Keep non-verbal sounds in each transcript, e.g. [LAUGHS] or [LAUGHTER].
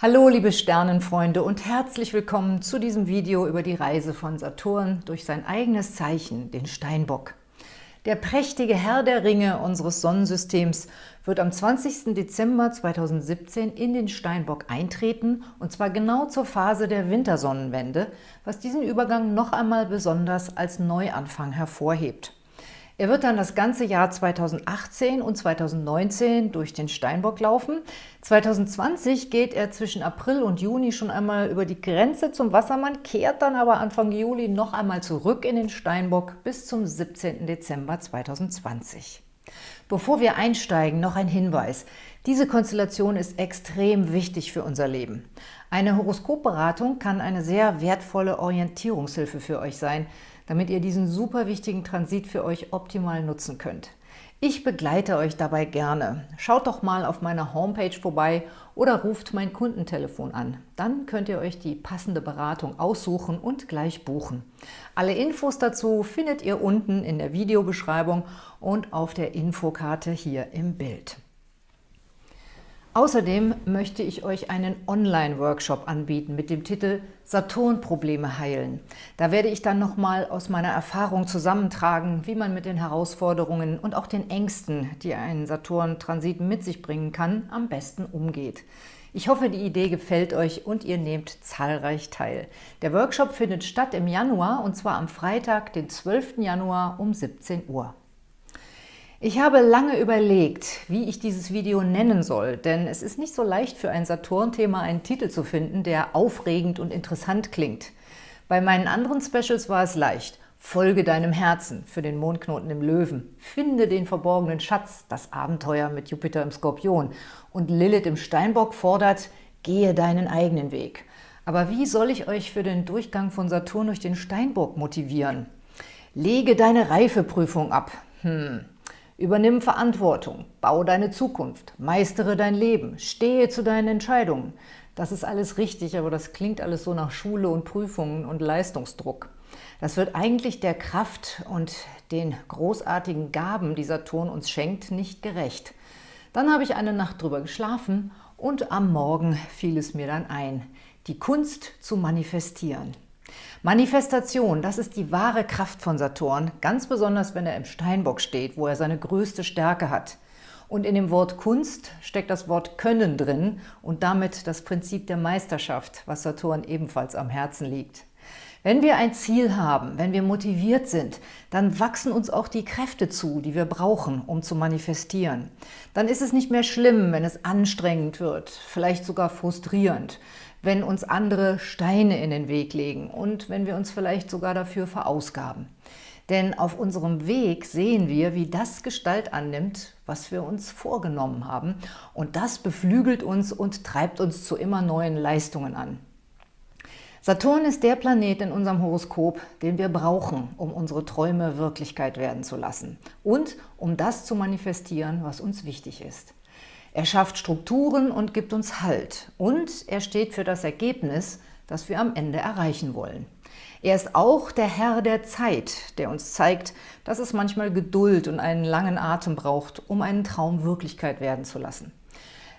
Hallo liebe Sternenfreunde und herzlich willkommen zu diesem Video über die Reise von Saturn durch sein eigenes Zeichen, den Steinbock. Der prächtige Herr der Ringe unseres Sonnensystems wird am 20. Dezember 2017 in den Steinbock eintreten, und zwar genau zur Phase der Wintersonnenwende, was diesen Übergang noch einmal besonders als Neuanfang hervorhebt. Er wird dann das ganze Jahr 2018 und 2019 durch den Steinbock laufen. 2020 geht er zwischen April und Juni schon einmal über die Grenze zum Wassermann, kehrt dann aber Anfang Juli noch einmal zurück in den Steinbock bis zum 17. Dezember 2020. Bevor wir einsteigen, noch ein Hinweis. Diese Konstellation ist extrem wichtig für unser Leben. Eine Horoskopberatung kann eine sehr wertvolle Orientierungshilfe für euch sein, damit ihr diesen super wichtigen Transit für euch optimal nutzen könnt. Ich begleite euch dabei gerne. Schaut doch mal auf meiner Homepage vorbei oder ruft mein Kundentelefon an. Dann könnt ihr euch die passende Beratung aussuchen und gleich buchen. Alle Infos dazu findet ihr unten in der Videobeschreibung und auf der Infokarte hier im Bild. Außerdem möchte ich euch einen Online-Workshop anbieten mit dem Titel Saturn-Probleme heilen. Da werde ich dann nochmal aus meiner Erfahrung zusammentragen, wie man mit den Herausforderungen und auch den Ängsten, die ein Saturn-Transit mit sich bringen kann, am besten umgeht. Ich hoffe, die Idee gefällt euch und ihr nehmt zahlreich teil. Der Workshop findet statt im Januar und zwar am Freitag, den 12. Januar um 17 Uhr. Ich habe lange überlegt, wie ich dieses Video nennen soll, denn es ist nicht so leicht für ein Saturn-Thema einen Titel zu finden, der aufregend und interessant klingt. Bei meinen anderen Specials war es leicht. Folge deinem Herzen für den Mondknoten im Löwen. Finde den verborgenen Schatz, das Abenteuer mit Jupiter im Skorpion. Und Lilith im Steinbock fordert, gehe deinen eigenen Weg. Aber wie soll ich euch für den Durchgang von Saturn durch den Steinbock motivieren? Lege deine Reifeprüfung ab. Hm, Übernimm Verantwortung, baue deine Zukunft, meistere dein Leben, stehe zu deinen Entscheidungen. Das ist alles richtig, aber das klingt alles so nach Schule und Prüfungen und Leistungsdruck. Das wird eigentlich der Kraft und den großartigen Gaben, die Saturn uns schenkt, nicht gerecht. Dann habe ich eine Nacht drüber geschlafen und am Morgen fiel es mir dann ein, die Kunst zu manifestieren. Manifestation, das ist die wahre Kraft von Saturn, ganz besonders, wenn er im Steinbock steht, wo er seine größte Stärke hat. Und in dem Wort Kunst steckt das Wort Können drin und damit das Prinzip der Meisterschaft, was Saturn ebenfalls am Herzen liegt. Wenn wir ein Ziel haben, wenn wir motiviert sind, dann wachsen uns auch die Kräfte zu, die wir brauchen, um zu manifestieren. Dann ist es nicht mehr schlimm, wenn es anstrengend wird, vielleicht sogar frustrierend wenn uns andere Steine in den Weg legen und wenn wir uns vielleicht sogar dafür verausgaben. Denn auf unserem Weg sehen wir, wie das Gestalt annimmt, was wir uns vorgenommen haben. Und das beflügelt uns und treibt uns zu immer neuen Leistungen an. Saturn ist der Planet in unserem Horoskop, den wir brauchen, um unsere Träume Wirklichkeit werden zu lassen und um das zu manifestieren, was uns wichtig ist. Er schafft Strukturen und gibt uns Halt. Und er steht für das Ergebnis, das wir am Ende erreichen wollen. Er ist auch der Herr der Zeit, der uns zeigt, dass es manchmal Geduld und einen langen Atem braucht, um einen Traum Wirklichkeit werden zu lassen.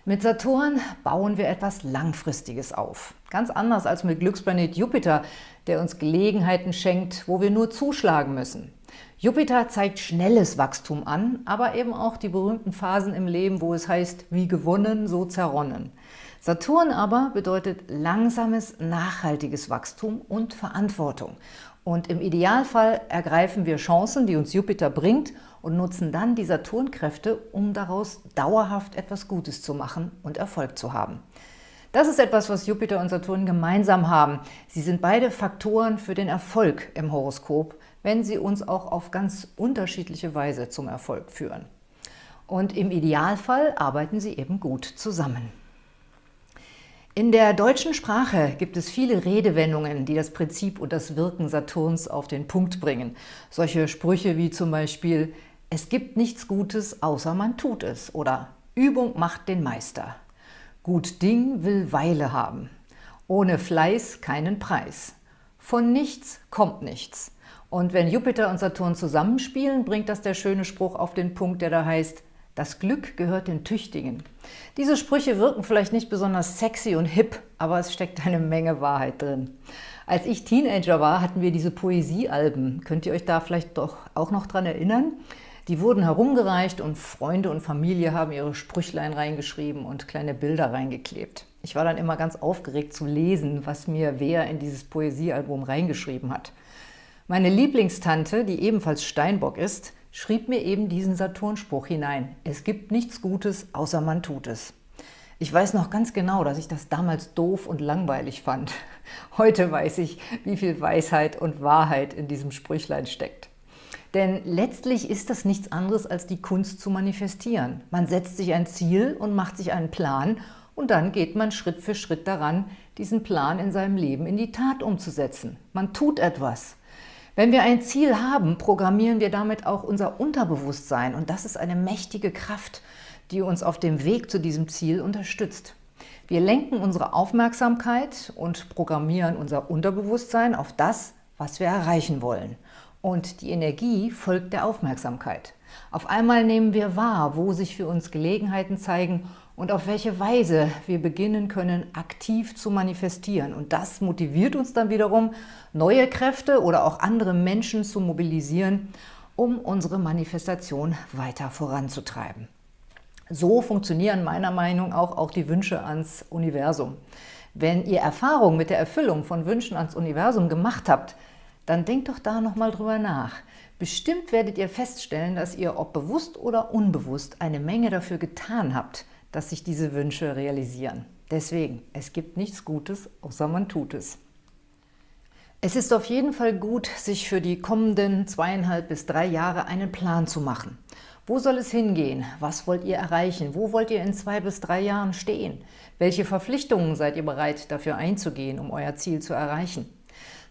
Mit Saturn bauen wir etwas Langfristiges auf. Ganz anders als mit Glücksplanet Jupiter, der uns Gelegenheiten schenkt, wo wir nur zuschlagen müssen. Jupiter zeigt schnelles Wachstum an, aber eben auch die berühmten Phasen im Leben, wo es heißt, wie gewonnen, so zerronnen. Saturn aber bedeutet langsames, nachhaltiges Wachstum und Verantwortung. Und im Idealfall ergreifen wir Chancen, die uns Jupiter bringt und nutzen dann die Saturnkräfte, um daraus dauerhaft etwas Gutes zu machen und Erfolg zu haben. Das ist etwas, was Jupiter und Saturn gemeinsam haben. Sie sind beide Faktoren für den Erfolg im Horoskop wenn sie uns auch auf ganz unterschiedliche Weise zum Erfolg führen. Und im Idealfall arbeiten sie eben gut zusammen. In der deutschen Sprache gibt es viele Redewendungen, die das Prinzip und das Wirken Saturns auf den Punkt bringen. Solche Sprüche wie zum Beispiel »Es gibt nichts Gutes, außer man tut es« oder »Übung macht den Meister«. »Gut Ding will Weile haben«. »Ohne Fleiß keinen Preis«. »Von nichts kommt nichts«. Und wenn Jupiter und Saturn zusammenspielen, bringt das der schöne Spruch auf den Punkt, der da heißt, Das Glück gehört den Tüchtigen. Diese Sprüche wirken vielleicht nicht besonders sexy und hip, aber es steckt eine Menge Wahrheit drin. Als ich Teenager war, hatten wir diese Poesiealben. Könnt ihr euch da vielleicht doch auch noch dran erinnern? Die wurden herumgereicht und Freunde und Familie haben ihre Sprüchlein reingeschrieben und kleine Bilder reingeklebt. Ich war dann immer ganz aufgeregt zu lesen, was mir wer in dieses Poesiealbum reingeschrieben hat. Meine Lieblingstante, die ebenfalls Steinbock ist, schrieb mir eben diesen Saturnspruch hinein. Es gibt nichts Gutes, außer man tut es. Ich weiß noch ganz genau, dass ich das damals doof und langweilig fand. Heute weiß ich, wie viel Weisheit und Wahrheit in diesem Sprüchlein steckt. Denn letztlich ist das nichts anderes als die Kunst zu manifestieren. Man setzt sich ein Ziel und macht sich einen Plan und dann geht man Schritt für Schritt daran, diesen Plan in seinem Leben in die Tat umzusetzen. Man tut etwas. Wenn wir ein Ziel haben, programmieren wir damit auch unser Unterbewusstsein und das ist eine mächtige Kraft, die uns auf dem Weg zu diesem Ziel unterstützt. Wir lenken unsere Aufmerksamkeit und programmieren unser Unterbewusstsein auf das, was wir erreichen wollen. Und die Energie folgt der Aufmerksamkeit. Auf einmal nehmen wir wahr, wo sich für uns Gelegenheiten zeigen und auf welche Weise wir beginnen können, aktiv zu manifestieren. Und das motiviert uns dann wiederum, neue Kräfte oder auch andere Menschen zu mobilisieren, um unsere Manifestation weiter voranzutreiben. So funktionieren meiner Meinung nach auch, auch die Wünsche ans Universum. Wenn ihr Erfahrung mit der Erfüllung von Wünschen ans Universum gemacht habt, dann denkt doch da nochmal drüber nach. Bestimmt werdet ihr feststellen, dass ihr, ob bewusst oder unbewusst, eine Menge dafür getan habt, dass sich diese Wünsche realisieren. Deswegen, es gibt nichts Gutes, außer man tut es. Es ist auf jeden Fall gut, sich für die kommenden zweieinhalb bis drei Jahre einen Plan zu machen. Wo soll es hingehen? Was wollt ihr erreichen? Wo wollt ihr in zwei bis drei Jahren stehen? Welche Verpflichtungen seid ihr bereit, dafür einzugehen, um euer Ziel zu erreichen?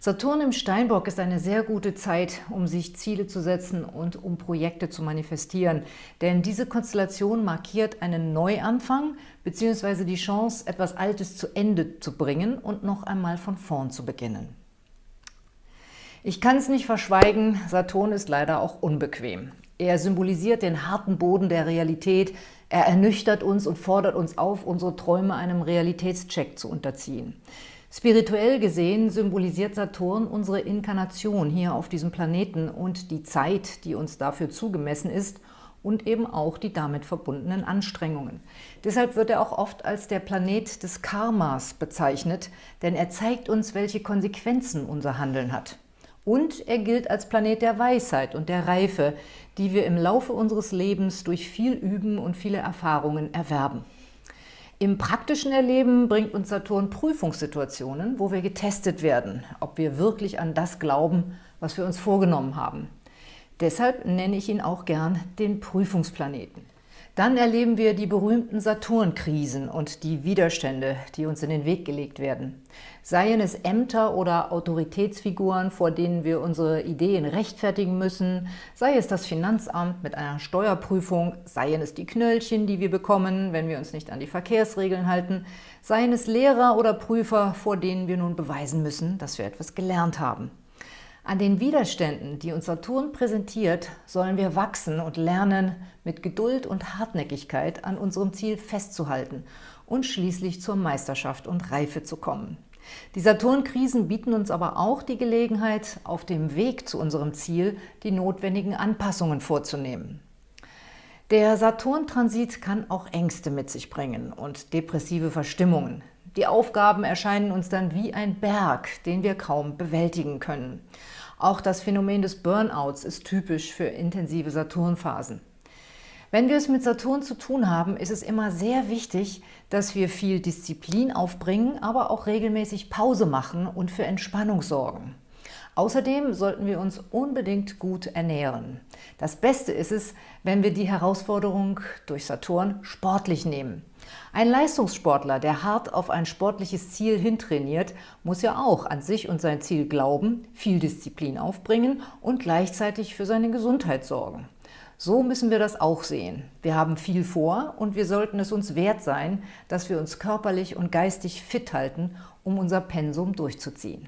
Saturn im Steinbock ist eine sehr gute Zeit, um sich Ziele zu setzen und um Projekte zu manifestieren. Denn diese Konstellation markiert einen Neuanfang bzw. die Chance, etwas Altes zu Ende zu bringen und noch einmal von vorn zu beginnen. Ich kann es nicht verschweigen, Saturn ist leider auch unbequem. Er symbolisiert den harten Boden der Realität, er ernüchtert uns und fordert uns auf, unsere Träume einem Realitätscheck zu unterziehen. Spirituell gesehen symbolisiert Saturn unsere Inkarnation hier auf diesem Planeten und die Zeit, die uns dafür zugemessen ist und eben auch die damit verbundenen Anstrengungen. Deshalb wird er auch oft als der Planet des Karmas bezeichnet, denn er zeigt uns, welche Konsequenzen unser Handeln hat. Und er gilt als Planet der Weisheit und der Reife, die wir im Laufe unseres Lebens durch viel Üben und viele Erfahrungen erwerben. Im praktischen Erleben bringt uns Saturn Prüfungssituationen, wo wir getestet werden, ob wir wirklich an das glauben, was wir uns vorgenommen haben. Deshalb nenne ich ihn auch gern den Prüfungsplaneten. Dann erleben wir die berühmten Saturnkrisen und die Widerstände, die uns in den Weg gelegt werden. Seien es Ämter oder Autoritätsfiguren, vor denen wir unsere Ideen rechtfertigen müssen, sei es das Finanzamt mit einer Steuerprüfung, seien es die Knöllchen, die wir bekommen, wenn wir uns nicht an die Verkehrsregeln halten, seien es Lehrer oder Prüfer, vor denen wir nun beweisen müssen, dass wir etwas gelernt haben. An den Widerständen, die uns Saturn präsentiert, sollen wir wachsen und lernen, mit Geduld und Hartnäckigkeit an unserem Ziel festzuhalten und schließlich zur Meisterschaft und Reife zu kommen. Die Saturnkrisen bieten uns aber auch die Gelegenheit, auf dem Weg zu unserem Ziel die notwendigen Anpassungen vorzunehmen. Der Saturn-Transit kann auch Ängste mit sich bringen und depressive Verstimmungen. Die Aufgaben erscheinen uns dann wie ein Berg, den wir kaum bewältigen können. Auch das Phänomen des Burnouts ist typisch für intensive Saturnphasen. Wenn wir es mit Saturn zu tun haben, ist es immer sehr wichtig, dass wir viel Disziplin aufbringen, aber auch regelmäßig Pause machen und für Entspannung sorgen. Außerdem sollten wir uns unbedingt gut ernähren. Das Beste ist es, wenn wir die Herausforderung durch Saturn sportlich nehmen. Ein Leistungssportler, der hart auf ein sportliches Ziel hintrainiert, muss ja auch an sich und sein Ziel glauben, viel Disziplin aufbringen und gleichzeitig für seine Gesundheit sorgen. So müssen wir das auch sehen. Wir haben viel vor und wir sollten es uns wert sein, dass wir uns körperlich und geistig fit halten, um unser Pensum durchzuziehen.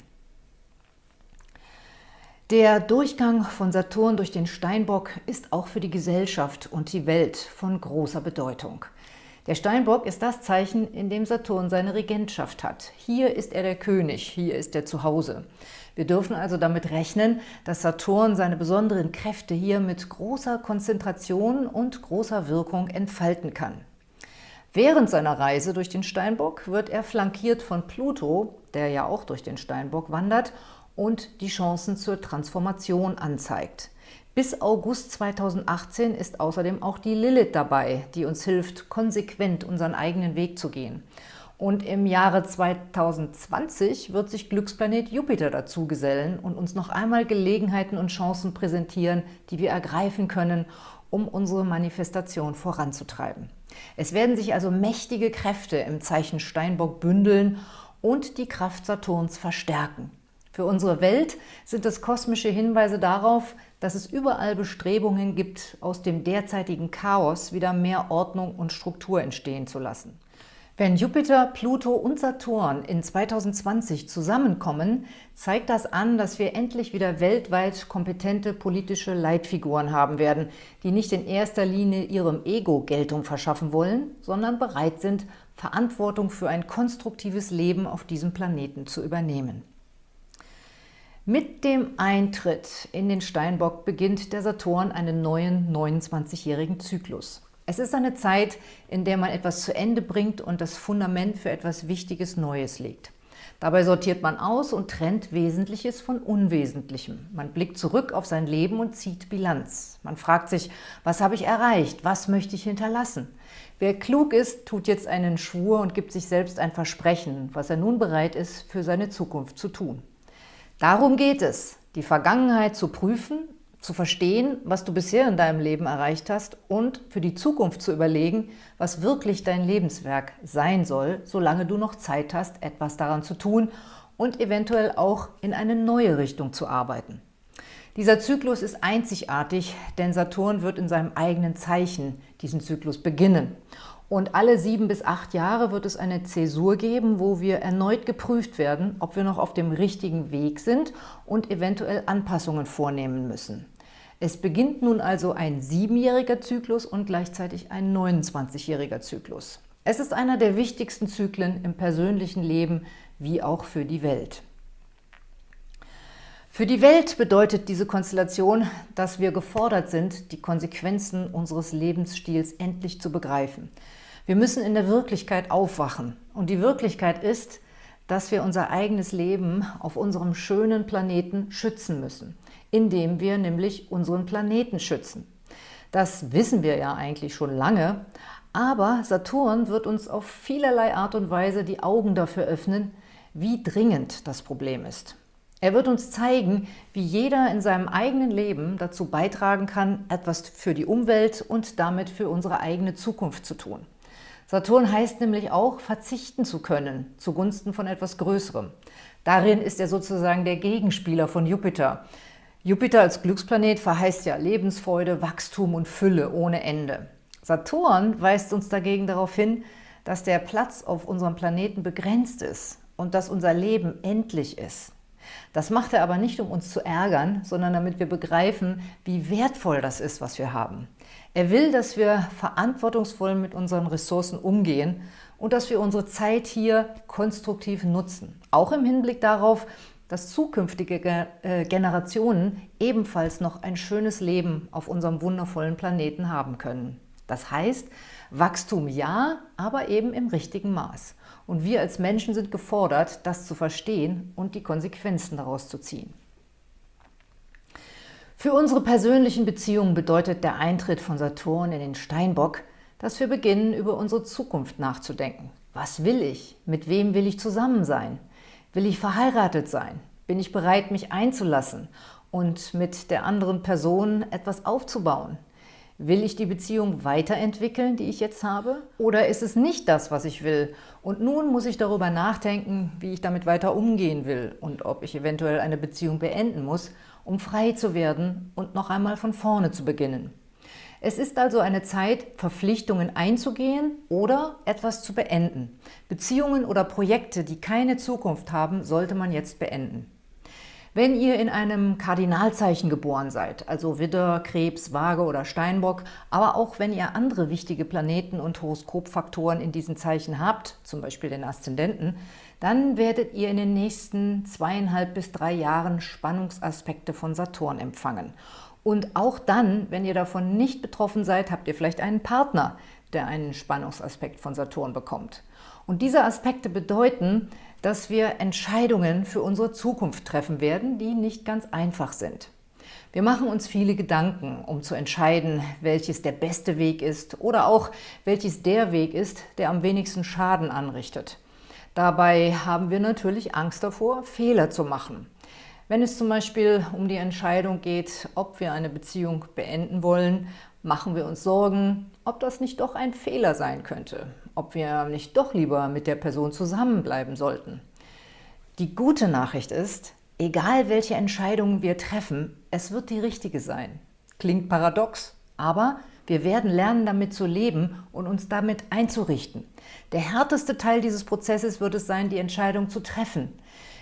Der Durchgang von Saturn durch den Steinbock ist auch für die Gesellschaft und die Welt von großer Bedeutung. Der Steinbock ist das Zeichen, in dem Saturn seine Regentschaft hat. Hier ist er der König, hier ist er zu Hause. Wir dürfen also damit rechnen, dass Saturn seine besonderen Kräfte hier mit großer Konzentration und großer Wirkung entfalten kann. Während seiner Reise durch den Steinbock wird er flankiert von Pluto, der ja auch durch den Steinbock wandert, und die Chancen zur Transformation anzeigt. Bis August 2018 ist außerdem auch die Lilith dabei, die uns hilft, konsequent unseren eigenen Weg zu gehen. Und im Jahre 2020 wird sich Glücksplanet Jupiter dazu gesellen und uns noch einmal Gelegenheiten und Chancen präsentieren, die wir ergreifen können, um unsere Manifestation voranzutreiben. Es werden sich also mächtige Kräfte im Zeichen Steinbock bündeln und die Kraft Saturns verstärken. Für unsere Welt sind es kosmische Hinweise darauf, dass es überall Bestrebungen gibt, aus dem derzeitigen Chaos wieder mehr Ordnung und Struktur entstehen zu lassen. Wenn Jupiter, Pluto und Saturn in 2020 zusammenkommen, zeigt das an, dass wir endlich wieder weltweit kompetente politische Leitfiguren haben werden, die nicht in erster Linie ihrem Ego Geltung verschaffen wollen, sondern bereit sind, Verantwortung für ein konstruktives Leben auf diesem Planeten zu übernehmen. Mit dem Eintritt in den Steinbock beginnt der Saturn einen neuen 29-jährigen Zyklus. Es ist eine Zeit, in der man etwas zu Ende bringt und das Fundament für etwas Wichtiges Neues legt. Dabei sortiert man aus und trennt Wesentliches von Unwesentlichem. Man blickt zurück auf sein Leben und zieht Bilanz. Man fragt sich, was habe ich erreicht? Was möchte ich hinterlassen? Wer klug ist, tut jetzt einen Schwur und gibt sich selbst ein Versprechen, was er nun bereit ist, für seine Zukunft zu tun. Darum geht es, die Vergangenheit zu prüfen, zu verstehen, was du bisher in deinem Leben erreicht hast und für die Zukunft zu überlegen, was wirklich dein Lebenswerk sein soll, solange du noch Zeit hast, etwas daran zu tun und eventuell auch in eine neue Richtung zu arbeiten. Dieser Zyklus ist einzigartig, denn Saturn wird in seinem eigenen Zeichen diesen Zyklus beginnen. Und alle sieben bis acht Jahre wird es eine Zäsur geben, wo wir erneut geprüft werden, ob wir noch auf dem richtigen Weg sind und eventuell Anpassungen vornehmen müssen. Es beginnt nun also ein siebenjähriger Zyklus und gleichzeitig ein 29-jähriger Zyklus. Es ist einer der wichtigsten Zyklen im persönlichen Leben wie auch für die Welt. Für die Welt bedeutet diese Konstellation, dass wir gefordert sind, die Konsequenzen unseres Lebensstils endlich zu begreifen. Wir müssen in der Wirklichkeit aufwachen. Und die Wirklichkeit ist, dass wir unser eigenes Leben auf unserem schönen Planeten schützen müssen, indem wir nämlich unseren Planeten schützen. Das wissen wir ja eigentlich schon lange, aber Saturn wird uns auf vielerlei Art und Weise die Augen dafür öffnen, wie dringend das Problem ist. Er wird uns zeigen, wie jeder in seinem eigenen Leben dazu beitragen kann, etwas für die Umwelt und damit für unsere eigene Zukunft zu tun. Saturn heißt nämlich auch, verzichten zu können, zugunsten von etwas Größerem. Darin ist er sozusagen der Gegenspieler von Jupiter. Jupiter als Glücksplanet verheißt ja Lebensfreude, Wachstum und Fülle ohne Ende. Saturn weist uns dagegen darauf hin, dass der Platz auf unserem Planeten begrenzt ist und dass unser Leben endlich ist. Das macht er aber nicht, um uns zu ärgern, sondern damit wir begreifen, wie wertvoll das ist, was wir haben. Er will, dass wir verantwortungsvoll mit unseren Ressourcen umgehen und dass wir unsere Zeit hier konstruktiv nutzen. Auch im Hinblick darauf, dass zukünftige äh, Generationen ebenfalls noch ein schönes Leben auf unserem wundervollen Planeten haben können. Das heißt, Wachstum ja, aber eben im richtigen Maß. Und wir als Menschen sind gefordert, das zu verstehen und die Konsequenzen daraus zu ziehen. Für unsere persönlichen Beziehungen bedeutet der Eintritt von Saturn in den Steinbock, dass wir beginnen, über unsere Zukunft nachzudenken. Was will ich? Mit wem will ich zusammen sein? Will ich verheiratet sein? Bin ich bereit, mich einzulassen und mit der anderen Person etwas aufzubauen? Will ich die Beziehung weiterentwickeln, die ich jetzt habe? Oder ist es nicht das, was ich will? Und nun muss ich darüber nachdenken, wie ich damit weiter umgehen will und ob ich eventuell eine Beziehung beenden muss, um frei zu werden und noch einmal von vorne zu beginnen. Es ist also eine Zeit, Verpflichtungen einzugehen oder etwas zu beenden. Beziehungen oder Projekte, die keine Zukunft haben, sollte man jetzt beenden. Wenn ihr in einem Kardinalzeichen geboren seid, also Widder, Krebs, Waage oder Steinbock, aber auch wenn ihr andere wichtige Planeten und Horoskopfaktoren in diesen Zeichen habt, zum Beispiel den Aszendenten, dann werdet ihr in den nächsten zweieinhalb bis drei Jahren Spannungsaspekte von Saturn empfangen. Und auch dann, wenn ihr davon nicht betroffen seid, habt ihr vielleicht einen Partner, der einen Spannungsaspekt von Saturn bekommt. Und diese Aspekte bedeuten, dass wir Entscheidungen für unsere Zukunft treffen werden, die nicht ganz einfach sind. Wir machen uns viele Gedanken, um zu entscheiden, welches der beste Weg ist oder auch welches der Weg ist, der am wenigsten Schaden anrichtet. Dabei haben wir natürlich Angst davor, Fehler zu machen. Wenn es zum Beispiel um die Entscheidung geht, ob wir eine Beziehung beenden wollen, machen wir uns Sorgen, ob das nicht doch ein Fehler sein könnte, ob wir nicht doch lieber mit der Person zusammenbleiben sollten. Die gute Nachricht ist, egal welche Entscheidungen wir treffen, es wird die richtige sein. Klingt paradox, aber wir werden lernen, damit zu leben und uns damit einzurichten. Der härteste Teil dieses Prozesses wird es sein, die Entscheidung zu treffen.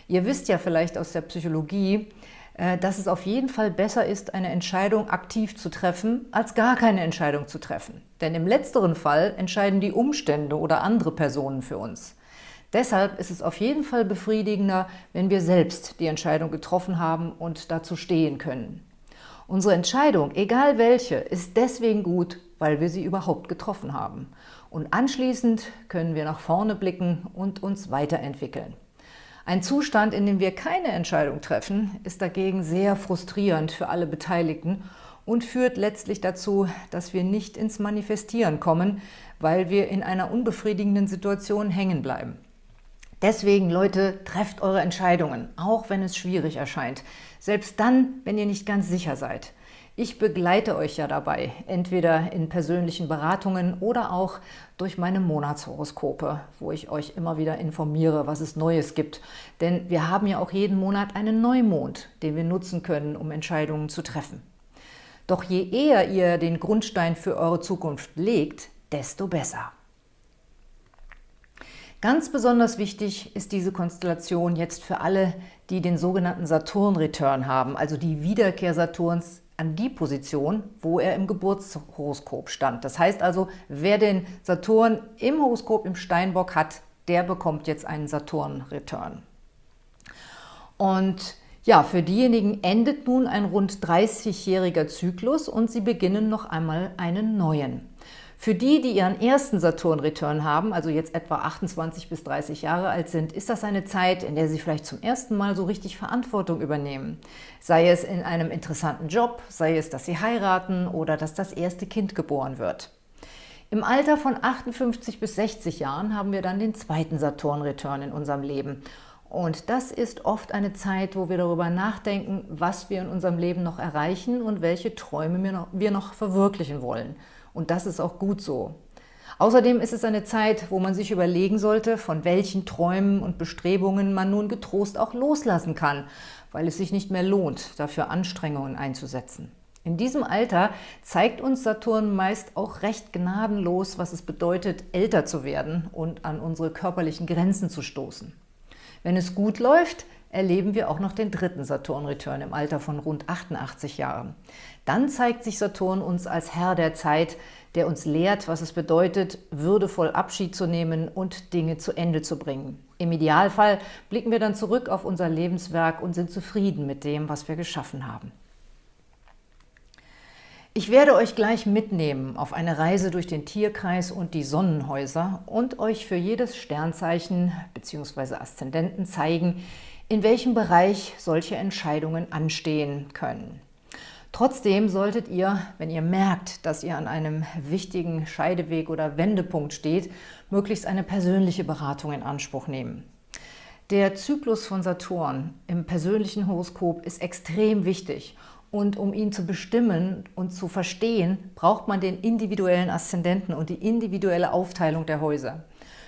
Ihr wisst ja vielleicht aus der Psychologie, äh, dass es auf jeden Fall besser ist, eine Entscheidung aktiv zu treffen, als gar keine Entscheidung zu treffen. Denn im letzteren Fall entscheiden die Umstände oder andere Personen für uns. Deshalb ist es auf jeden Fall befriedigender, wenn wir selbst die Entscheidung getroffen haben und dazu stehen können. Unsere Entscheidung, egal welche, ist deswegen gut, weil wir sie überhaupt getroffen haben. Und anschließend können wir nach vorne blicken und uns weiterentwickeln. Ein Zustand, in dem wir keine Entscheidung treffen, ist dagegen sehr frustrierend für alle Beteiligten und führt letztlich dazu, dass wir nicht ins Manifestieren kommen, weil wir in einer unbefriedigenden Situation hängen bleiben. Deswegen, Leute, trefft eure Entscheidungen, auch wenn es schwierig erscheint. Selbst dann, wenn ihr nicht ganz sicher seid. Ich begleite euch ja dabei, entweder in persönlichen Beratungen oder auch durch meine Monatshoroskope, wo ich euch immer wieder informiere, was es Neues gibt. Denn wir haben ja auch jeden Monat einen Neumond, den wir nutzen können, um Entscheidungen zu treffen. Doch je eher ihr den Grundstein für eure Zukunft legt, desto besser. Ganz besonders wichtig ist diese Konstellation jetzt für alle, die den sogenannten Saturn-Return haben, also die Wiederkehr Saturns an die Position, wo er im Geburtshoroskop stand. Das heißt also, wer den Saturn im Horoskop im Steinbock hat, der bekommt jetzt einen Saturn-Return. Und ja, für diejenigen endet nun ein rund 30-jähriger Zyklus und sie beginnen noch einmal einen neuen. Für die, die ihren ersten Saturn-Return haben, also jetzt etwa 28 bis 30 Jahre alt sind, ist das eine Zeit, in der sie vielleicht zum ersten Mal so richtig Verantwortung übernehmen. Sei es in einem interessanten Job, sei es, dass sie heiraten oder dass das erste Kind geboren wird. Im Alter von 58 bis 60 Jahren haben wir dann den zweiten Saturn-Return in unserem Leben. Und das ist oft eine Zeit, wo wir darüber nachdenken, was wir in unserem Leben noch erreichen und welche Träume wir noch verwirklichen wollen. Und das ist auch gut so. Außerdem ist es eine Zeit, wo man sich überlegen sollte, von welchen Träumen und Bestrebungen man nun getrost auch loslassen kann, weil es sich nicht mehr lohnt, dafür Anstrengungen einzusetzen. In diesem Alter zeigt uns Saturn meist auch recht gnadenlos, was es bedeutet, älter zu werden und an unsere körperlichen Grenzen zu stoßen. Wenn es gut läuft, erleben wir auch noch den dritten Saturn-Return im Alter von rund 88 Jahren. Dann zeigt sich Saturn uns als Herr der Zeit, der uns lehrt, was es bedeutet, würdevoll Abschied zu nehmen und Dinge zu Ende zu bringen. Im Idealfall blicken wir dann zurück auf unser Lebenswerk und sind zufrieden mit dem, was wir geschaffen haben. Ich werde euch gleich mitnehmen auf eine Reise durch den Tierkreis und die Sonnenhäuser und euch für jedes Sternzeichen bzw. Aszendenten zeigen, in welchem Bereich solche Entscheidungen anstehen können. Trotzdem solltet ihr, wenn ihr merkt, dass ihr an einem wichtigen Scheideweg oder Wendepunkt steht, möglichst eine persönliche Beratung in Anspruch nehmen. Der Zyklus von Saturn im persönlichen Horoskop ist extrem wichtig und um ihn zu bestimmen und zu verstehen, braucht man den individuellen Aszendenten und die individuelle Aufteilung der Häuser.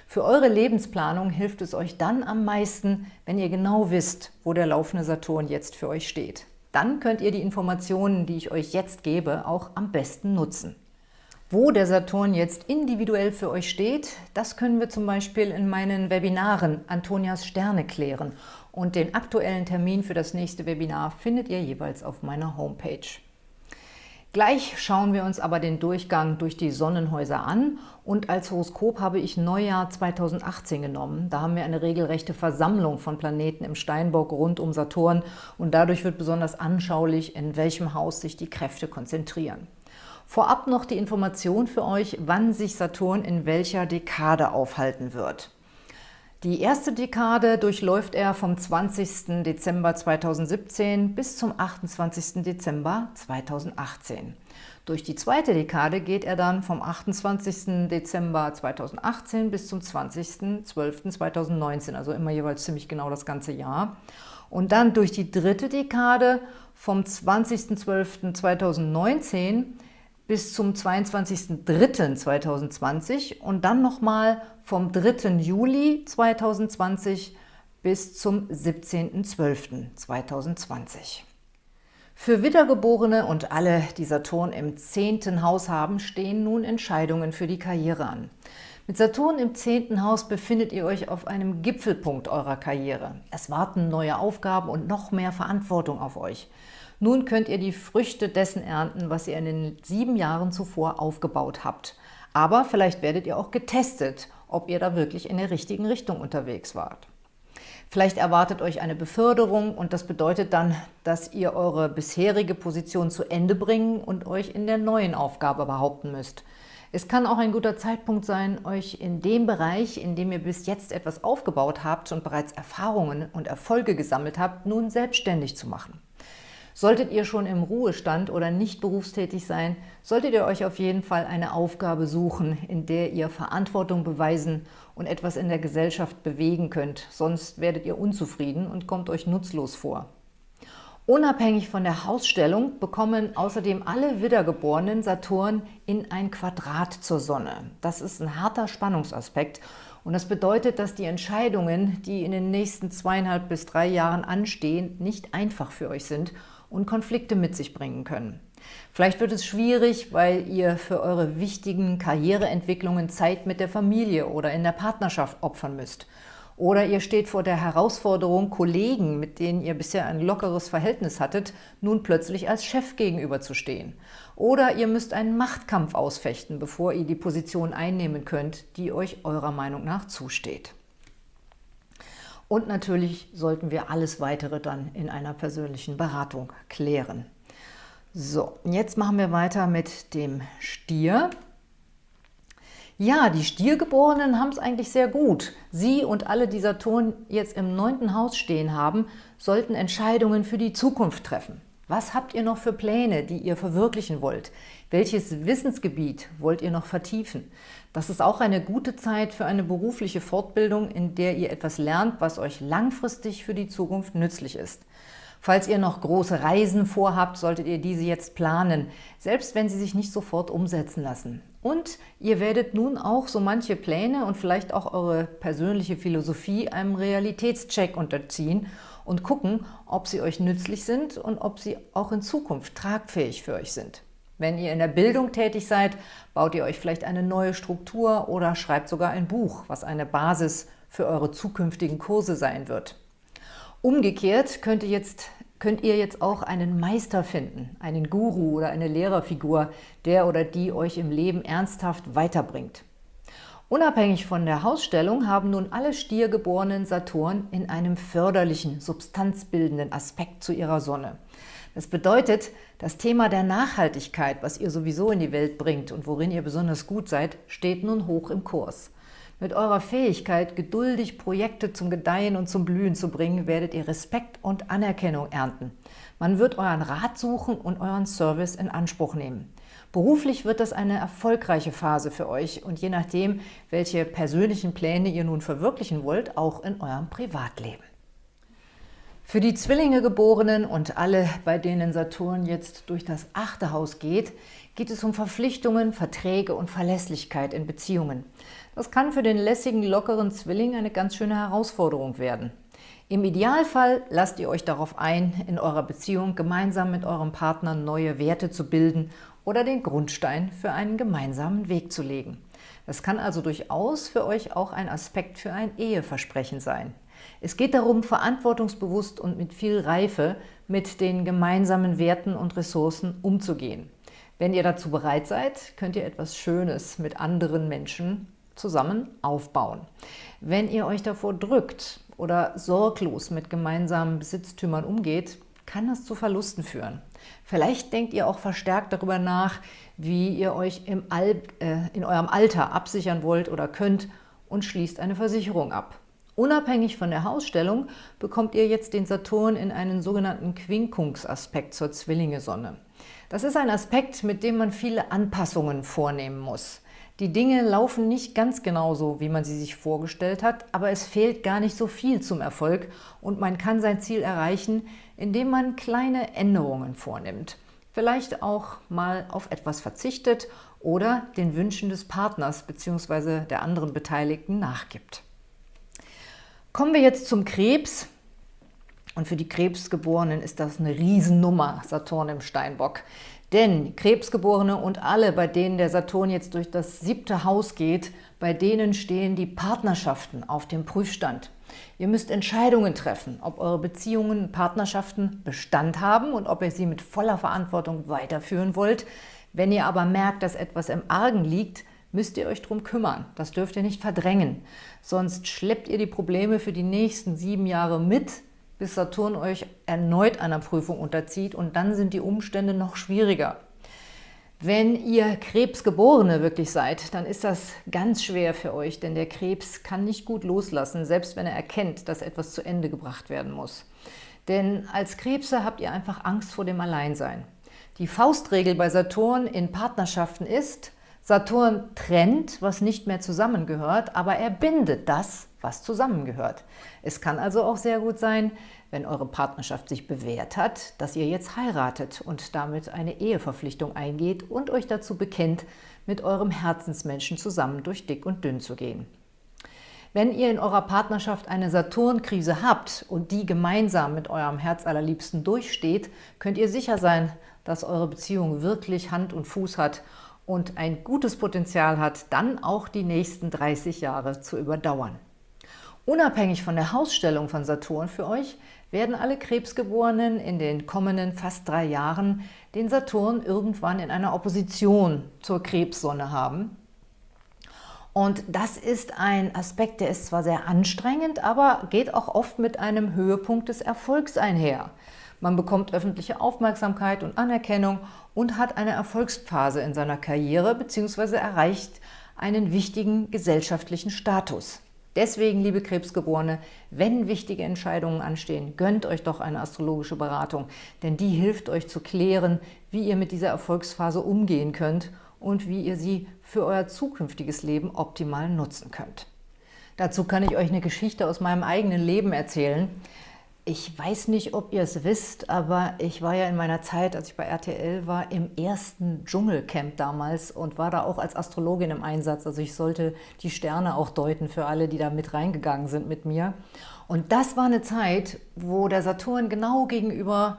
Für eure Lebensplanung hilft es euch dann am meisten, wenn ihr genau wisst, wo der laufende Saturn jetzt für euch steht. Dann könnt ihr die Informationen, die ich euch jetzt gebe, auch am besten nutzen. Wo der Saturn jetzt individuell für euch steht, das können wir zum Beispiel in meinen Webinaren Antonias Sterne klären. Und den aktuellen Termin für das nächste Webinar findet ihr jeweils auf meiner Homepage. Gleich schauen wir uns aber den Durchgang durch die Sonnenhäuser an und als Horoskop habe ich Neujahr 2018 genommen. Da haben wir eine regelrechte Versammlung von Planeten im Steinbock rund um Saturn und dadurch wird besonders anschaulich, in welchem Haus sich die Kräfte konzentrieren. Vorab noch die Information für euch, wann sich Saturn in welcher Dekade aufhalten wird. Die erste Dekade durchläuft er vom 20. Dezember 2017 bis zum 28. Dezember 2018. Durch die zweite Dekade geht er dann vom 28. Dezember 2018 bis zum 20.12.2019, also immer jeweils ziemlich genau das ganze Jahr. Und dann durch die dritte Dekade vom 20.12.2019 bis zum 22.03.2020 und dann nochmal vom 3. Juli 2020 bis zum 17.12.2020. Für Wiedergeborene und alle, die Saturn im 10. Haus haben, stehen nun Entscheidungen für die Karriere an. Mit Saturn im 10. Haus befindet ihr euch auf einem Gipfelpunkt eurer Karriere. Es warten neue Aufgaben und noch mehr Verantwortung auf euch. Nun könnt ihr die Früchte dessen ernten, was ihr in den sieben Jahren zuvor aufgebaut habt. Aber vielleicht werdet ihr auch getestet, ob ihr da wirklich in der richtigen Richtung unterwegs wart. Vielleicht erwartet euch eine Beförderung und das bedeutet dann, dass ihr eure bisherige Position zu Ende bringen und euch in der neuen Aufgabe behaupten müsst. Es kann auch ein guter Zeitpunkt sein, euch in dem Bereich, in dem ihr bis jetzt etwas aufgebaut habt und bereits Erfahrungen und Erfolge gesammelt habt, nun selbstständig zu machen. Solltet ihr schon im Ruhestand oder nicht berufstätig sein, solltet ihr euch auf jeden Fall eine Aufgabe suchen, in der ihr Verantwortung beweisen und etwas in der Gesellschaft bewegen könnt, sonst werdet ihr unzufrieden und kommt euch nutzlos vor. Unabhängig von der Hausstellung bekommen außerdem alle Wiedergeborenen Saturn in ein Quadrat zur Sonne. Das ist ein harter Spannungsaspekt und das bedeutet, dass die Entscheidungen, die in den nächsten zweieinhalb bis drei Jahren anstehen, nicht einfach für euch sind und Konflikte mit sich bringen können. Vielleicht wird es schwierig, weil ihr für eure wichtigen Karriereentwicklungen Zeit mit der Familie oder in der Partnerschaft opfern müsst. Oder ihr steht vor der Herausforderung, Kollegen, mit denen ihr bisher ein lockeres Verhältnis hattet, nun plötzlich als Chef gegenüberzustehen. Oder ihr müsst einen Machtkampf ausfechten, bevor ihr die Position einnehmen könnt, die euch eurer Meinung nach zusteht. Und natürlich sollten wir alles Weitere dann in einer persönlichen Beratung klären. So, jetzt machen wir weiter mit dem Stier. Ja, die Stiergeborenen haben es eigentlich sehr gut. Sie und alle, die Saturn jetzt im neunten Haus stehen haben, sollten Entscheidungen für die Zukunft treffen. Was habt ihr noch für Pläne, die ihr verwirklichen wollt? Welches Wissensgebiet wollt ihr noch vertiefen? Das ist auch eine gute Zeit für eine berufliche Fortbildung, in der ihr etwas lernt, was euch langfristig für die Zukunft nützlich ist. Falls ihr noch große Reisen vorhabt, solltet ihr diese jetzt planen, selbst wenn sie sich nicht sofort umsetzen lassen. Und ihr werdet nun auch so manche Pläne und vielleicht auch eure persönliche Philosophie einem Realitätscheck unterziehen und gucken, ob sie euch nützlich sind und ob sie auch in Zukunft tragfähig für euch sind. Wenn ihr in der Bildung tätig seid, baut ihr euch vielleicht eine neue Struktur oder schreibt sogar ein Buch, was eine Basis für eure zukünftigen Kurse sein wird. Umgekehrt könnt ihr jetzt, könnt ihr jetzt auch einen Meister finden, einen Guru oder eine Lehrerfigur, der oder die euch im Leben ernsthaft weiterbringt. Unabhängig von der Hausstellung haben nun alle Stiergeborenen Saturn in einem förderlichen, substanzbildenden Aspekt zu ihrer Sonne. Das bedeutet, das Thema der Nachhaltigkeit, was ihr sowieso in die Welt bringt und worin ihr besonders gut seid, steht nun hoch im Kurs. Mit eurer Fähigkeit, geduldig Projekte zum Gedeihen und zum Blühen zu bringen, werdet ihr Respekt und Anerkennung ernten. Man wird euren Rat suchen und euren Service in Anspruch nehmen. Beruflich wird das eine erfolgreiche Phase für euch und je nachdem, welche persönlichen Pläne ihr nun verwirklichen wollt, auch in eurem Privatleben. Für die Zwillinge Geborenen und alle, bei denen Saturn jetzt durch das achte Haus geht, geht es um Verpflichtungen, Verträge und Verlässlichkeit in Beziehungen. Das kann für den lässigen, lockeren Zwilling eine ganz schöne Herausforderung werden. Im Idealfall lasst ihr euch darauf ein, in eurer Beziehung gemeinsam mit eurem Partner neue Werte zu bilden oder den Grundstein für einen gemeinsamen Weg zu legen. Das kann also durchaus für euch auch ein Aspekt für ein Eheversprechen sein. Es geht darum, verantwortungsbewusst und mit viel Reife mit den gemeinsamen Werten und Ressourcen umzugehen. Wenn ihr dazu bereit seid, könnt ihr etwas Schönes mit anderen Menschen zusammen aufbauen. Wenn ihr euch davor drückt oder sorglos mit gemeinsamen Besitztümern umgeht, kann das zu Verlusten führen. Vielleicht denkt ihr auch verstärkt darüber nach, wie ihr euch im Al äh, in eurem Alter absichern wollt oder könnt und schließt eine Versicherung ab. Unabhängig von der Hausstellung bekommt ihr jetzt den Saturn in einen sogenannten Quinkungsaspekt zur Zwillinge-Sonne. Das ist ein Aspekt, mit dem man viele Anpassungen vornehmen muss. Die Dinge laufen nicht ganz genauso, wie man sie sich vorgestellt hat, aber es fehlt gar nicht so viel zum Erfolg und man kann sein Ziel erreichen, indem man kleine Änderungen vornimmt. Vielleicht auch mal auf etwas verzichtet oder den Wünschen des Partners bzw. der anderen Beteiligten nachgibt. Kommen wir jetzt zum Krebs. Und für die Krebsgeborenen ist das eine Riesennummer, Saturn im Steinbock. Denn Krebsgeborene und alle, bei denen der Saturn jetzt durch das siebte Haus geht, bei denen stehen die Partnerschaften auf dem Prüfstand. Ihr müsst Entscheidungen treffen, ob eure Beziehungen, Partnerschaften Bestand haben und ob ihr sie mit voller Verantwortung weiterführen wollt. Wenn ihr aber merkt, dass etwas im Argen liegt, müsst ihr euch darum kümmern. Das dürft ihr nicht verdrängen. Sonst schleppt ihr die Probleme für die nächsten sieben Jahre mit, bis Saturn euch erneut einer Prüfung unterzieht und dann sind die Umstände noch schwieriger. Wenn ihr Krebsgeborene wirklich seid, dann ist das ganz schwer für euch, denn der Krebs kann nicht gut loslassen, selbst wenn er erkennt, dass etwas zu Ende gebracht werden muss. Denn als Krebse habt ihr einfach Angst vor dem Alleinsein. Die Faustregel bei Saturn in Partnerschaften ist, Saturn trennt, was nicht mehr zusammengehört, aber er bindet das, was zusammengehört. Es kann also auch sehr gut sein, wenn eure Partnerschaft sich bewährt hat, dass ihr jetzt heiratet und damit eine Eheverpflichtung eingeht und euch dazu bekennt, mit eurem Herzensmenschen zusammen durch dick und dünn zu gehen. Wenn ihr in eurer Partnerschaft eine Saturnkrise habt und die gemeinsam mit eurem Herzallerliebsten durchsteht, könnt ihr sicher sein, dass eure Beziehung wirklich Hand und Fuß hat und ein gutes Potenzial hat, dann auch die nächsten 30 Jahre zu überdauern. Unabhängig von der Hausstellung von Saturn für euch werden alle Krebsgeborenen in den kommenden fast drei Jahren den Saturn irgendwann in einer Opposition zur Krebssonne haben. Und das ist ein Aspekt, der ist zwar sehr anstrengend, aber geht auch oft mit einem Höhepunkt des Erfolgs einher. Man bekommt öffentliche Aufmerksamkeit und Anerkennung und hat eine Erfolgsphase in seiner Karriere bzw. erreicht einen wichtigen gesellschaftlichen Status. Deswegen, liebe Krebsgeborene, wenn wichtige Entscheidungen anstehen, gönnt euch doch eine astrologische Beratung, denn die hilft euch zu klären, wie ihr mit dieser Erfolgsphase umgehen könnt und wie ihr sie für euer zukünftiges Leben optimal nutzen könnt. Dazu kann ich euch eine Geschichte aus meinem eigenen Leben erzählen. Ich weiß nicht, ob ihr es wisst, aber ich war ja in meiner Zeit, als ich bei RTL war, im ersten Dschungelcamp damals und war da auch als Astrologin im Einsatz. Also ich sollte die Sterne auch deuten für alle, die da mit reingegangen sind mit mir. Und das war eine Zeit, wo der Saturn genau gegenüber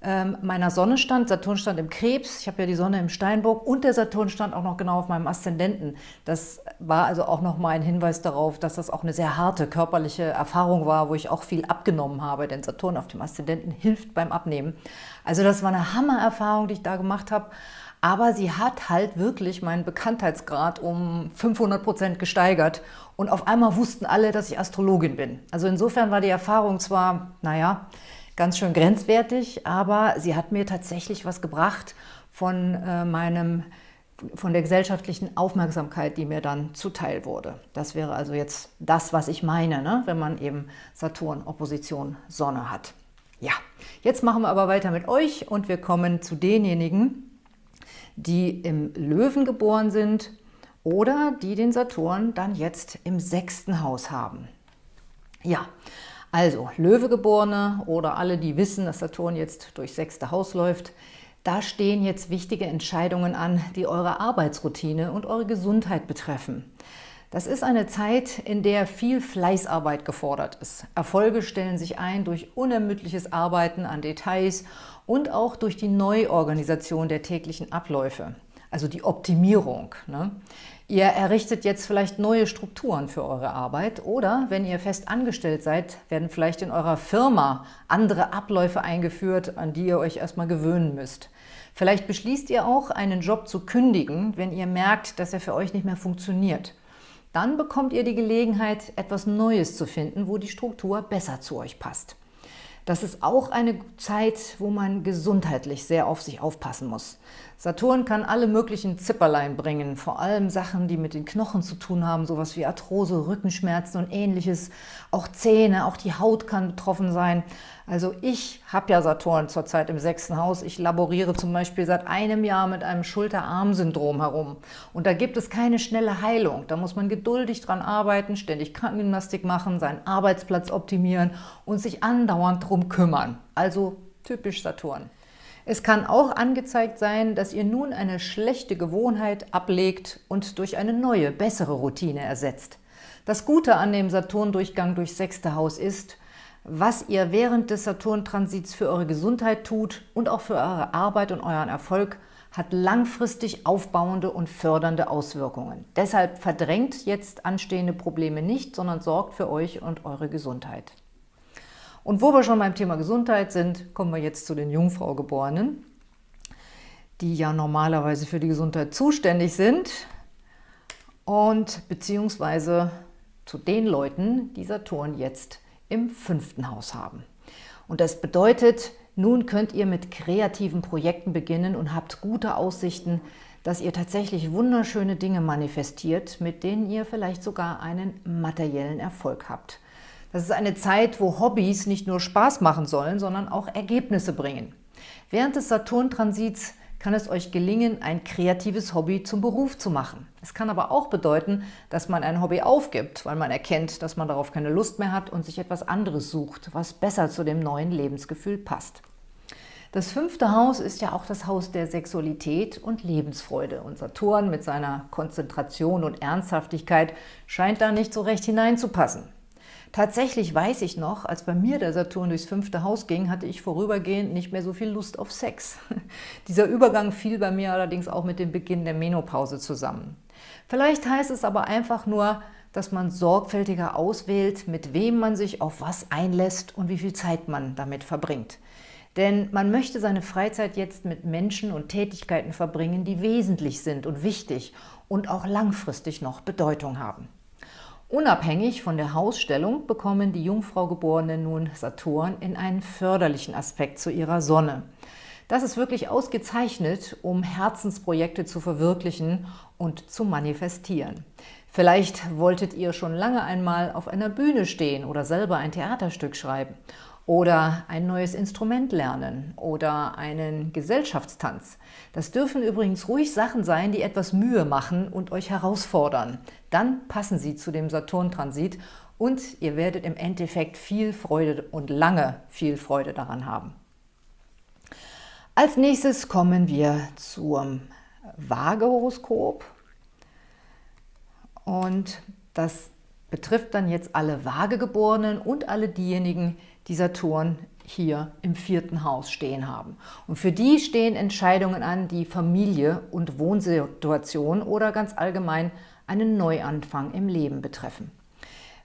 ähm, meiner Sonne stand. Saturn stand im Krebs, ich habe ja die Sonne im Steinbock und der Saturn stand auch noch genau auf meinem Aszendenten. Das war also auch noch mal ein Hinweis darauf, dass das auch eine sehr harte körperliche Erfahrung war, wo ich auch viel abgenommen habe, denn Saturn auf dem Aszendenten hilft beim Abnehmen. Also das war eine Hammererfahrung, die ich da gemacht habe. Aber sie hat halt wirklich meinen Bekanntheitsgrad um 500 Prozent gesteigert. Und auf einmal wussten alle, dass ich Astrologin bin. Also insofern war die Erfahrung zwar, naja, ganz schön grenzwertig, aber sie hat mir tatsächlich was gebracht von äh, meinem von der gesellschaftlichen Aufmerksamkeit, die mir dann zuteil wurde. Das wäre also jetzt das, was ich meine, ne? wenn man eben Saturn Opposition Sonne hat. Ja, jetzt machen wir aber weiter mit euch und wir kommen zu denjenigen, die im Löwen geboren sind oder die den Saturn dann jetzt im sechsten Haus haben. Ja, also Löwegeborene oder alle, die wissen, dass Saturn jetzt durchs sechste Haus läuft, da stehen jetzt wichtige Entscheidungen an, die eure Arbeitsroutine und eure Gesundheit betreffen. Das ist eine Zeit, in der viel Fleißarbeit gefordert ist. Erfolge stellen sich ein durch unermüdliches Arbeiten an Details und auch durch die Neuorganisation der täglichen Abläufe, also die Optimierung. Ne? Ihr errichtet jetzt vielleicht neue Strukturen für eure Arbeit oder, wenn ihr fest angestellt seid, werden vielleicht in eurer Firma andere Abläufe eingeführt, an die ihr euch erstmal gewöhnen müsst. Vielleicht beschließt ihr auch, einen Job zu kündigen, wenn ihr merkt, dass er für euch nicht mehr funktioniert. Dann bekommt ihr die Gelegenheit, etwas Neues zu finden, wo die Struktur besser zu euch passt. Das ist auch eine Zeit, wo man gesundheitlich sehr auf sich aufpassen muss. Saturn kann alle möglichen Zipperlein bringen, vor allem Sachen, die mit den Knochen zu tun haben, sowas wie Arthrose, Rückenschmerzen und ähnliches. Auch Zähne, auch die Haut kann betroffen sein. Also ich habe ja Saturn zurzeit im sechsten Haus. Ich laboriere zum Beispiel seit einem Jahr mit einem Schulter-Arm-Syndrom herum. Und da gibt es keine schnelle Heilung. Da muss man geduldig dran arbeiten, ständig Krankengymnastik machen, seinen Arbeitsplatz optimieren und sich andauernd drum kümmern. Also typisch Saturn. Es kann auch angezeigt sein, dass ihr nun eine schlechte Gewohnheit ablegt und durch eine neue, bessere Routine ersetzt. Das Gute an dem Saturn-Durchgang durchs sechste Haus ist, was ihr während des Saturn-Transits für eure Gesundheit tut und auch für eure Arbeit und euren Erfolg, hat langfristig aufbauende und fördernde Auswirkungen. Deshalb verdrängt jetzt anstehende Probleme nicht, sondern sorgt für euch und eure Gesundheit. Und wo wir schon beim Thema Gesundheit sind, kommen wir jetzt zu den Jungfraugeborenen, die ja normalerweise für die Gesundheit zuständig sind und beziehungsweise zu den Leuten, die Saturn jetzt im fünften Haus haben. Und das bedeutet, nun könnt ihr mit kreativen Projekten beginnen und habt gute Aussichten, dass ihr tatsächlich wunderschöne Dinge manifestiert, mit denen ihr vielleicht sogar einen materiellen Erfolg habt. Das ist eine Zeit, wo Hobbys nicht nur Spaß machen sollen, sondern auch Ergebnisse bringen. Während des Saturn-Transits kann es euch gelingen, ein kreatives Hobby zum Beruf zu machen. Es kann aber auch bedeuten, dass man ein Hobby aufgibt, weil man erkennt, dass man darauf keine Lust mehr hat und sich etwas anderes sucht, was besser zu dem neuen Lebensgefühl passt. Das fünfte Haus ist ja auch das Haus der Sexualität und Lebensfreude. Und Saturn mit seiner Konzentration und Ernsthaftigkeit scheint da nicht so recht hineinzupassen. Tatsächlich weiß ich noch, als bei mir der Saturn durchs fünfte Haus ging, hatte ich vorübergehend nicht mehr so viel Lust auf Sex. [LAUGHS] Dieser Übergang fiel bei mir allerdings auch mit dem Beginn der Menopause zusammen. Vielleicht heißt es aber einfach nur, dass man sorgfältiger auswählt, mit wem man sich auf was einlässt und wie viel Zeit man damit verbringt. Denn man möchte seine Freizeit jetzt mit Menschen und Tätigkeiten verbringen, die wesentlich sind und wichtig und auch langfristig noch Bedeutung haben. Unabhängig von der Hausstellung bekommen die Jungfraugeborenen nun Saturn in einen förderlichen Aspekt zu ihrer Sonne. Das ist wirklich ausgezeichnet, um Herzensprojekte zu verwirklichen und zu manifestieren. Vielleicht wolltet ihr schon lange einmal auf einer Bühne stehen oder selber ein Theaterstück schreiben oder ein neues Instrument lernen oder einen Gesellschaftstanz. Das dürfen übrigens ruhig Sachen sein, die etwas Mühe machen und euch herausfordern. Dann passen sie zu dem Saturn-Transit und ihr werdet im Endeffekt viel Freude und lange viel Freude daran haben. Als nächstes kommen wir zum Waage-Horoskop und das betrifft dann jetzt alle Waagegeborenen und alle diejenigen, die Saturn hier im vierten Haus stehen haben. Und für die stehen Entscheidungen an, die Familie und Wohnsituation oder ganz allgemein einen Neuanfang im Leben betreffen.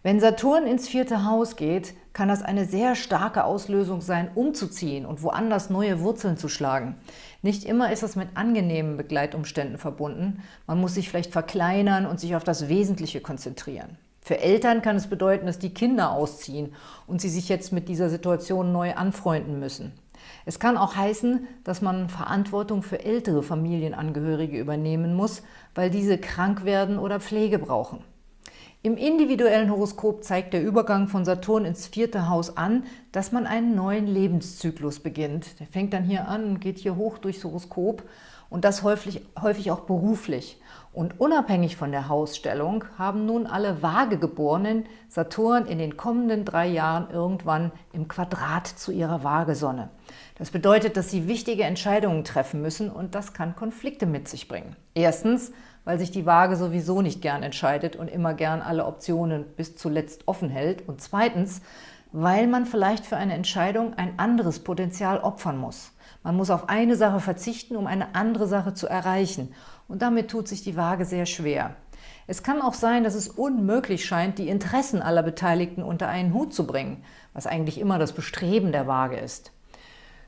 Wenn Saturn ins vierte Haus geht, kann das eine sehr starke Auslösung sein, umzuziehen und woanders neue Wurzeln zu schlagen. Nicht immer ist es mit angenehmen Begleitumständen verbunden. Man muss sich vielleicht verkleinern und sich auf das Wesentliche konzentrieren. Für Eltern kann es bedeuten, dass die Kinder ausziehen und sie sich jetzt mit dieser Situation neu anfreunden müssen. Es kann auch heißen, dass man Verantwortung für ältere Familienangehörige übernehmen muss, weil diese krank werden oder Pflege brauchen. Im individuellen Horoskop zeigt der Übergang von Saturn ins vierte Haus an, dass man einen neuen Lebenszyklus beginnt. Der fängt dann hier an und geht hier hoch durchs Horoskop und das häufig, häufig auch beruflich. Und unabhängig von der Hausstellung haben nun alle Waagegeborenen Saturn in den kommenden drei Jahren irgendwann im Quadrat zu ihrer Waagesonne. Das bedeutet, dass sie wichtige Entscheidungen treffen müssen und das kann Konflikte mit sich bringen. Erstens, weil sich die Waage sowieso nicht gern entscheidet und immer gern alle Optionen bis zuletzt offen hält. Und zweitens, weil man vielleicht für eine Entscheidung ein anderes Potenzial opfern muss. Man muss auf eine Sache verzichten, um eine andere Sache zu erreichen. Und damit tut sich die Waage sehr schwer. Es kann auch sein, dass es unmöglich scheint, die Interessen aller Beteiligten unter einen Hut zu bringen, was eigentlich immer das Bestreben der Waage ist.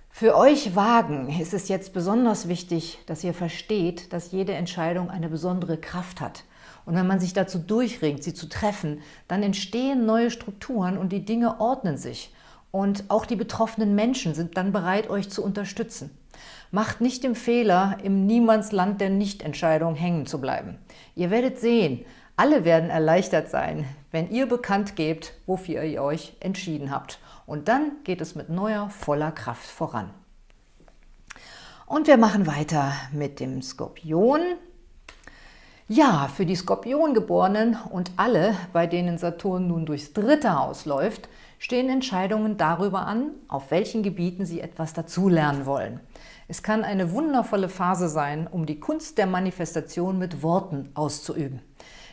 Für euch Wagen ist es jetzt besonders wichtig, dass ihr versteht, dass jede Entscheidung eine besondere Kraft hat. Und wenn man sich dazu durchringt, sie zu treffen, dann entstehen neue Strukturen und die Dinge ordnen sich. Und auch die betroffenen Menschen sind dann bereit, euch zu unterstützen. Macht nicht den Fehler, im Niemandsland der Nichtentscheidung hängen zu bleiben. Ihr werdet sehen, alle werden erleichtert sein, wenn ihr bekannt gebt, wofür ihr euch entschieden habt. Und dann geht es mit neuer, voller Kraft voran. Und wir machen weiter mit dem Skorpion. Ja, für die Skorpiongeborenen und alle, bei denen Saturn nun durchs dritte Haus läuft, stehen Entscheidungen darüber an, auf welchen Gebieten sie etwas dazulernen wollen. Es kann eine wundervolle Phase sein, um die Kunst der Manifestation mit Worten auszuüben.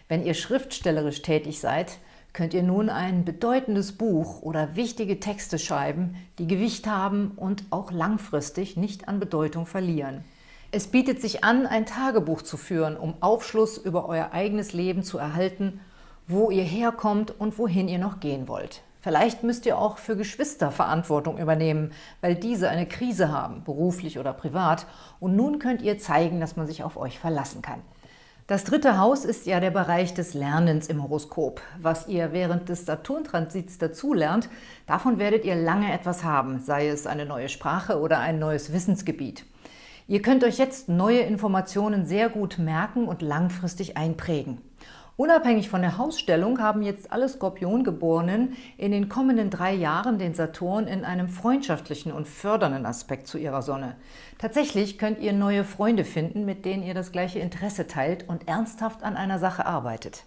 Wenn ihr schriftstellerisch tätig seid, könnt ihr nun ein bedeutendes Buch oder wichtige Texte schreiben, die Gewicht haben und auch langfristig nicht an Bedeutung verlieren. Es bietet sich an, ein Tagebuch zu führen, um Aufschluss über euer eigenes Leben zu erhalten, wo ihr herkommt und wohin ihr noch gehen wollt. Vielleicht müsst ihr auch für Geschwister Verantwortung übernehmen, weil diese eine Krise haben, beruflich oder privat, und nun könnt ihr zeigen, dass man sich auf euch verlassen kann. Das dritte Haus ist ja der Bereich des Lernens im Horoskop. Was ihr während des Saturn-Transits dazulernt, davon werdet ihr lange etwas haben, sei es eine neue Sprache oder ein neues Wissensgebiet. Ihr könnt euch jetzt neue Informationen sehr gut merken und langfristig einprägen. Unabhängig von der Hausstellung haben jetzt alle Skorpiongeborenen in den kommenden drei Jahren den Saturn in einem freundschaftlichen und fördernden Aspekt zu ihrer Sonne. Tatsächlich könnt ihr neue Freunde finden, mit denen ihr das gleiche Interesse teilt und ernsthaft an einer Sache arbeitet.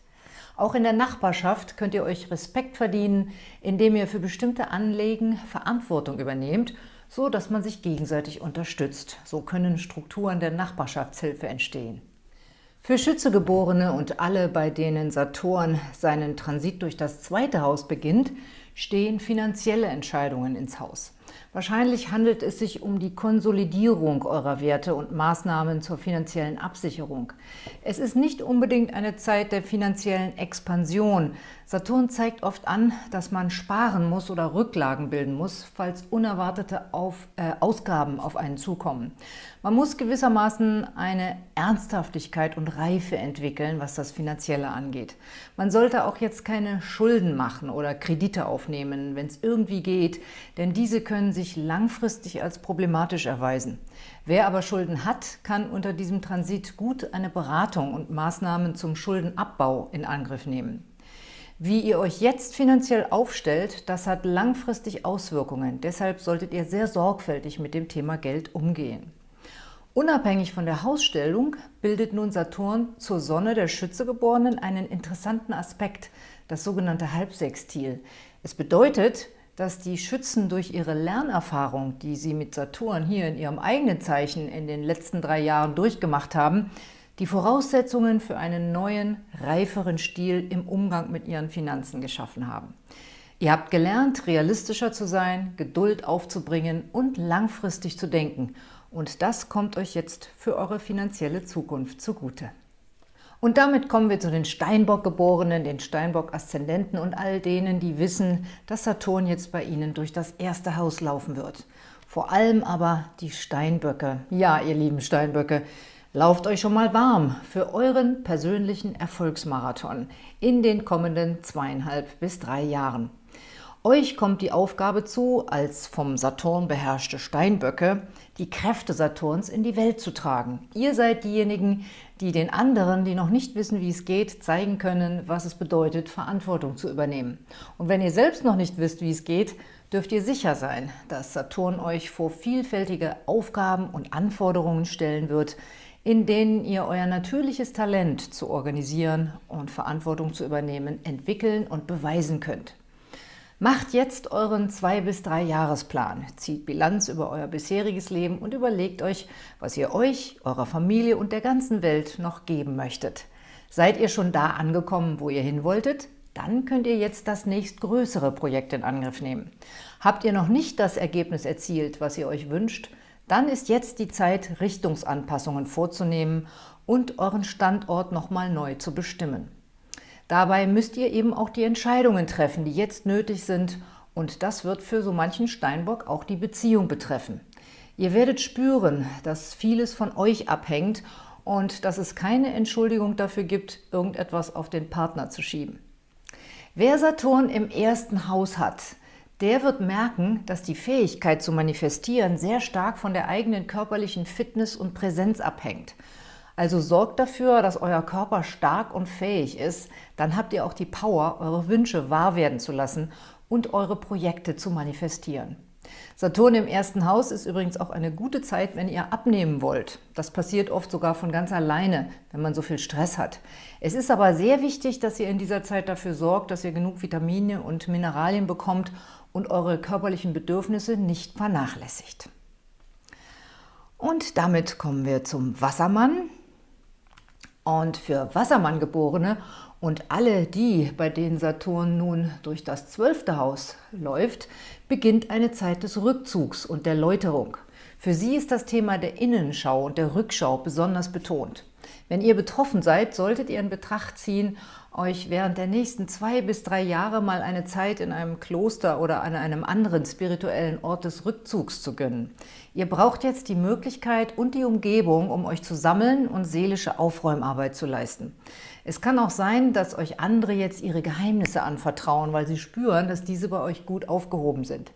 Auch in der Nachbarschaft könnt ihr euch Respekt verdienen, indem ihr für bestimmte Anliegen Verantwortung übernehmt, so dass man sich gegenseitig unterstützt. So können Strukturen der Nachbarschaftshilfe entstehen. Für Schützegeborene und alle, bei denen Saturn seinen Transit durch das zweite Haus beginnt, stehen finanzielle Entscheidungen ins Haus. Wahrscheinlich handelt es sich um die Konsolidierung eurer Werte und Maßnahmen zur finanziellen Absicherung. Es ist nicht unbedingt eine Zeit der finanziellen Expansion. Saturn zeigt oft an, dass man sparen muss oder Rücklagen bilden muss, falls unerwartete auf, äh, Ausgaben auf einen zukommen. Man muss gewissermaßen eine Ernsthaftigkeit und Reife entwickeln, was das Finanzielle angeht. Man sollte auch jetzt keine Schulden machen oder Kredite aufnehmen, wenn es irgendwie geht, denn diese können sich langfristig als problematisch erweisen. Wer aber Schulden hat, kann unter diesem Transit gut eine Beratung und Maßnahmen zum Schuldenabbau in Angriff nehmen. Wie ihr euch jetzt finanziell aufstellt, das hat langfristig Auswirkungen. Deshalb solltet ihr sehr sorgfältig mit dem Thema Geld umgehen. Unabhängig von der Hausstellung bildet nun Saturn zur Sonne der Schützegeborenen einen interessanten Aspekt, das sogenannte Halbsextil. Es bedeutet, dass die Schützen durch ihre Lernerfahrung, die sie mit Saturn hier in ihrem eigenen Zeichen in den letzten drei Jahren durchgemacht haben, die Voraussetzungen für einen neuen, reiferen Stil im Umgang mit ihren Finanzen geschaffen haben. Ihr habt gelernt, realistischer zu sein, Geduld aufzubringen und langfristig zu denken – und das kommt euch jetzt für eure finanzielle Zukunft zugute. Und damit kommen wir zu den Steinbock-Geborenen, den Steinbock-Aszendenten und all denen, die wissen, dass Saturn jetzt bei ihnen durch das erste Haus laufen wird. Vor allem aber die Steinböcke. Ja, ihr lieben Steinböcke, lauft euch schon mal warm für euren persönlichen Erfolgsmarathon in den kommenden zweieinhalb bis drei Jahren. Euch kommt die Aufgabe zu, als vom Saturn beherrschte Steinböcke, die Kräfte Saturns in die Welt zu tragen. Ihr seid diejenigen, die den anderen, die noch nicht wissen, wie es geht, zeigen können, was es bedeutet, Verantwortung zu übernehmen. Und wenn ihr selbst noch nicht wisst, wie es geht, dürft ihr sicher sein, dass Saturn euch vor vielfältige Aufgaben und Anforderungen stellen wird, in denen ihr euer natürliches Talent zu organisieren und Verantwortung zu übernehmen entwickeln und beweisen könnt. Macht jetzt euren zwei bis drei Jahresplan, zieht Bilanz über euer bisheriges Leben und überlegt euch, was ihr euch, eurer Familie und der ganzen Welt noch geben möchtet. Seid ihr schon da angekommen, wo ihr hin wolltet? Dann könnt ihr jetzt das nächstgrößere Projekt in Angriff nehmen. Habt ihr noch nicht das Ergebnis erzielt, was ihr euch wünscht, dann ist jetzt die Zeit, Richtungsanpassungen vorzunehmen und euren Standort nochmal neu zu bestimmen. Dabei müsst ihr eben auch die Entscheidungen treffen, die jetzt nötig sind und das wird für so manchen Steinbock auch die Beziehung betreffen. Ihr werdet spüren, dass vieles von euch abhängt und dass es keine Entschuldigung dafür gibt, irgendetwas auf den Partner zu schieben. Wer Saturn im ersten Haus hat, der wird merken, dass die Fähigkeit zu manifestieren sehr stark von der eigenen körperlichen Fitness und Präsenz abhängt. Also sorgt dafür, dass euer Körper stark und fähig ist, dann habt ihr auch die Power, eure Wünsche wahr werden zu lassen und eure Projekte zu manifestieren. Saturn im ersten Haus ist übrigens auch eine gute Zeit, wenn ihr abnehmen wollt. Das passiert oft sogar von ganz alleine, wenn man so viel Stress hat. Es ist aber sehr wichtig, dass ihr in dieser Zeit dafür sorgt, dass ihr genug Vitamine und Mineralien bekommt und eure körperlichen Bedürfnisse nicht vernachlässigt. Und damit kommen wir zum Wassermann. Und für Wassermann-Geborene und alle die, bei denen Saturn nun durch das zwölfte Haus läuft, beginnt eine Zeit des Rückzugs und der Läuterung. Für sie ist das Thema der Innenschau und der Rückschau besonders betont. Wenn ihr betroffen seid, solltet ihr in Betracht ziehen, euch während der nächsten zwei bis drei Jahre mal eine Zeit in einem Kloster oder an einem anderen spirituellen Ort des Rückzugs zu gönnen. Ihr braucht jetzt die Möglichkeit und die Umgebung, um euch zu sammeln und seelische Aufräumarbeit zu leisten. Es kann auch sein, dass euch andere jetzt ihre Geheimnisse anvertrauen, weil sie spüren, dass diese bei euch gut aufgehoben sind.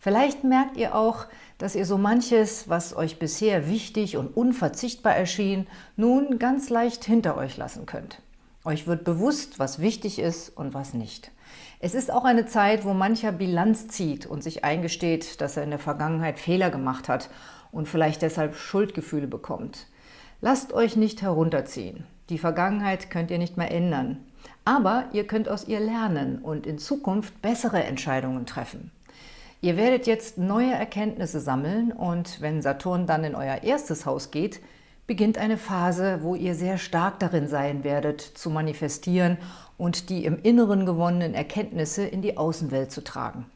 Vielleicht merkt ihr auch, dass ihr so manches, was euch bisher wichtig und unverzichtbar erschien, nun ganz leicht hinter euch lassen könnt. Euch wird bewusst, was wichtig ist und was nicht. Es ist auch eine Zeit, wo mancher Bilanz zieht und sich eingesteht, dass er in der Vergangenheit Fehler gemacht hat und vielleicht deshalb Schuldgefühle bekommt. Lasst euch nicht herunterziehen. Die Vergangenheit könnt ihr nicht mehr ändern. Aber ihr könnt aus ihr lernen und in Zukunft bessere Entscheidungen treffen. Ihr werdet jetzt neue Erkenntnisse sammeln und wenn Saturn dann in euer erstes Haus geht, beginnt eine Phase, wo ihr sehr stark darin sein werdet, zu manifestieren und die im Inneren gewonnenen Erkenntnisse in die Außenwelt zu tragen.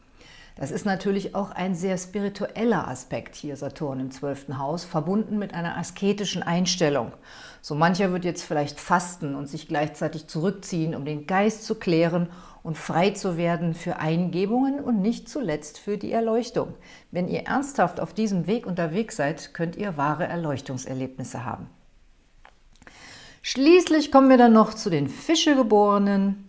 Das ist natürlich auch ein sehr spiritueller Aspekt hier, Saturn im zwölften Haus, verbunden mit einer asketischen Einstellung. So mancher wird jetzt vielleicht fasten und sich gleichzeitig zurückziehen, um den Geist zu klären und frei zu werden für Eingebungen und nicht zuletzt für die Erleuchtung. Wenn ihr ernsthaft auf diesem Weg unterwegs seid, könnt ihr wahre Erleuchtungserlebnisse haben. Schließlich kommen wir dann noch zu den Fischegeborenen,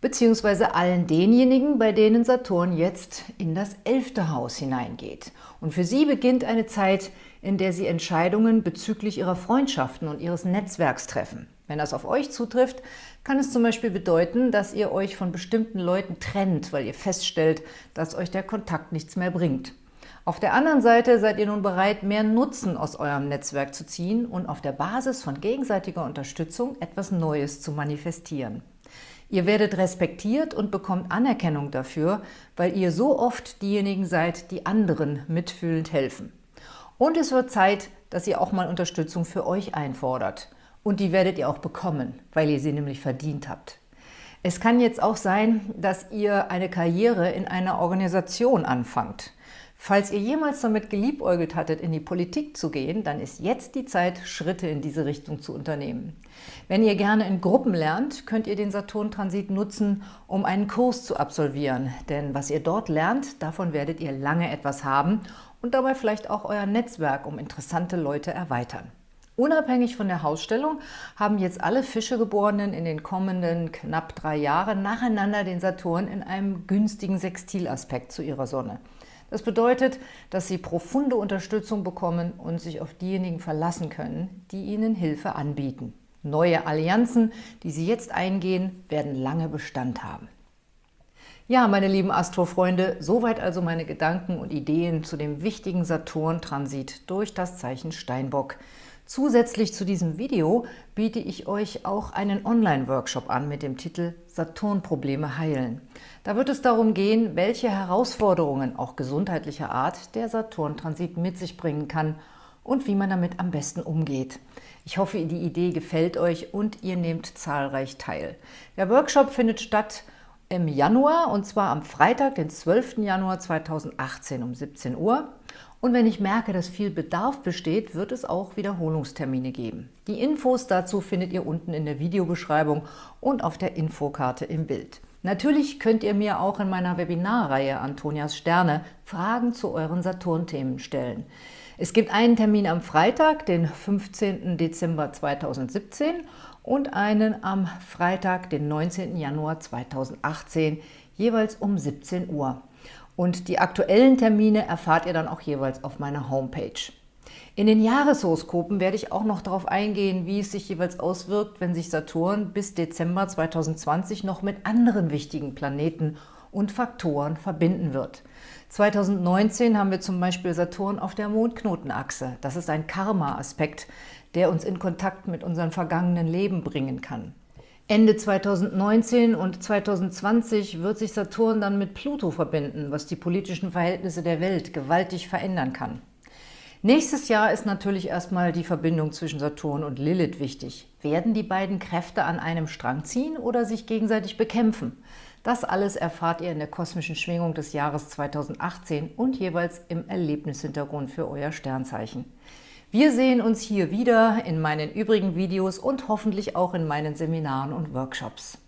beziehungsweise allen denjenigen, bei denen Saturn jetzt in das elfte Haus hineingeht. Und für sie beginnt eine Zeit, in der sie Entscheidungen bezüglich ihrer Freundschaften und ihres Netzwerks treffen. Wenn das auf euch zutrifft, kann es zum Beispiel bedeuten, dass ihr euch von bestimmten Leuten trennt, weil ihr feststellt, dass euch der Kontakt nichts mehr bringt. Auf der anderen Seite seid ihr nun bereit, mehr Nutzen aus eurem Netzwerk zu ziehen und auf der Basis von gegenseitiger Unterstützung etwas Neues zu manifestieren. Ihr werdet respektiert und bekommt Anerkennung dafür, weil ihr so oft diejenigen seid, die anderen mitfühlend helfen. Und es wird Zeit, dass ihr auch mal Unterstützung für euch einfordert – und die werdet ihr auch bekommen, weil ihr sie nämlich verdient habt. Es kann jetzt auch sein, dass ihr eine Karriere in einer Organisation anfangt. Falls ihr jemals damit geliebäugelt hattet, in die Politik zu gehen, dann ist jetzt die Zeit, Schritte in diese Richtung zu unternehmen. Wenn ihr gerne in Gruppen lernt, könnt ihr den Saturn-Transit nutzen, um einen Kurs zu absolvieren. Denn was ihr dort lernt, davon werdet ihr lange etwas haben und dabei vielleicht auch euer Netzwerk um interessante Leute erweitern. Unabhängig von der Hausstellung haben jetzt alle Fischegeborenen in den kommenden knapp drei Jahren nacheinander den Saturn in einem günstigen Sextilaspekt zu ihrer Sonne. Das bedeutet, dass sie profunde Unterstützung bekommen und sich auf diejenigen verlassen können, die ihnen Hilfe anbieten. Neue Allianzen, die sie jetzt eingehen, werden lange Bestand haben. Ja, meine lieben Astrofreunde, soweit also meine Gedanken und Ideen zu dem wichtigen Saturn-Transit durch das Zeichen Steinbock. Zusätzlich zu diesem Video biete ich euch auch einen Online-Workshop an mit dem Titel Saturn-Probleme heilen. Da wird es darum gehen, welche Herausforderungen, auch gesundheitlicher Art, der Saturn-Transit mit sich bringen kann und wie man damit am besten umgeht. Ich hoffe, die Idee gefällt euch und ihr nehmt zahlreich teil. Der Workshop findet statt im Januar und zwar am Freitag, den 12. Januar 2018 um 17 Uhr. Und wenn ich merke, dass viel Bedarf besteht, wird es auch Wiederholungstermine geben. Die Infos dazu findet ihr unten in der Videobeschreibung und auf der Infokarte im Bild. Natürlich könnt ihr mir auch in meiner Webinarreihe Antonias Sterne Fragen zu euren Saturn-Themen stellen. Es gibt einen Termin am Freitag, den 15. Dezember 2017 und einen am Freitag, den 19. Januar 2018, jeweils um 17 Uhr. Und die aktuellen Termine erfahrt ihr dann auch jeweils auf meiner Homepage. In den Jahreshoroskopen werde ich auch noch darauf eingehen, wie es sich jeweils auswirkt, wenn sich Saturn bis Dezember 2020 noch mit anderen wichtigen Planeten und Faktoren verbinden wird. 2019 haben wir zum Beispiel Saturn auf der Mondknotenachse. Das ist ein Karma-Aspekt, der uns in Kontakt mit unserem vergangenen Leben bringen kann. Ende 2019 und 2020 wird sich Saturn dann mit Pluto verbinden, was die politischen Verhältnisse der Welt gewaltig verändern kann. Nächstes Jahr ist natürlich erstmal die Verbindung zwischen Saturn und Lilith wichtig. Werden die beiden Kräfte an einem Strang ziehen oder sich gegenseitig bekämpfen? Das alles erfahrt ihr in der kosmischen Schwingung des Jahres 2018 und jeweils im Erlebnishintergrund für euer Sternzeichen. Wir sehen uns hier wieder in meinen übrigen Videos und hoffentlich auch in meinen Seminaren und Workshops.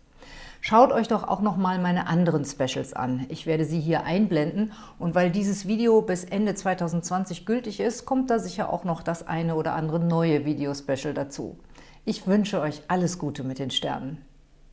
Schaut euch doch auch noch mal meine anderen Specials an. Ich werde sie hier einblenden und weil dieses Video bis Ende 2020 gültig ist, kommt da sicher auch noch das eine oder andere neue Video-Special dazu. Ich wünsche euch alles Gute mit den Sternen.